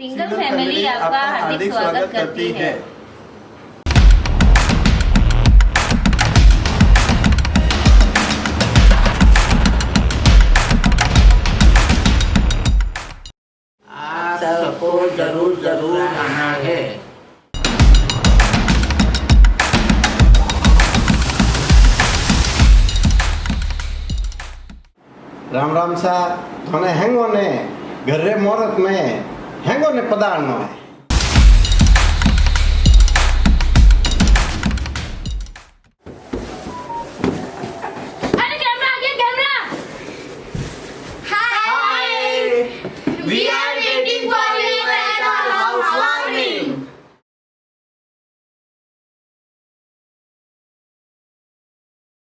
Single family आपका हार्दिक स्वागत करती है। सबको ज़रूर ज़रूर आना है। राम राम सा थोने हैंगो ने घर्रे मोरत में। හැඟොන්න ප්‍රධානමයි. We are